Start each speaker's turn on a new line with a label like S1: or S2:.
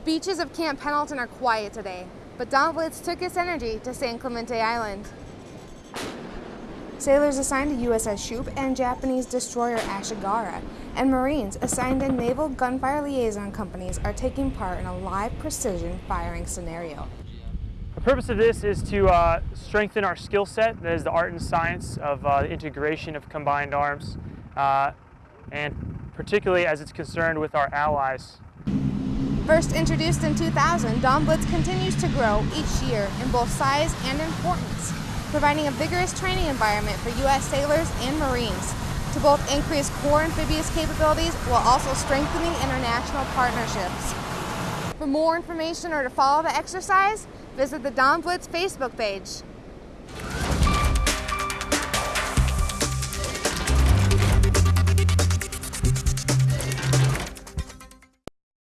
S1: The beaches of Camp Pendleton are quiet today, but Dawn Blitz took his energy to San Clemente Island. Sailors assigned to USS Shoup and Japanese destroyer Ashigara, and Marines assigned to Naval Gunfire Liaison Companies are taking part in a live precision firing scenario.
S2: The purpose of this is to uh, strengthen our skill set, that is the art and science of uh, the integration of combined arms, uh, and particularly as it's concerned with our allies.
S1: First introduced in 2000, Dawn Blitz continues to grow each year in both size and importance, providing a vigorous training environment for U.S. sailors and Marines to both increase core amphibious capabilities while also strengthening international partnerships. For more information or to follow the exercise, visit the Dawn Blitz Facebook page.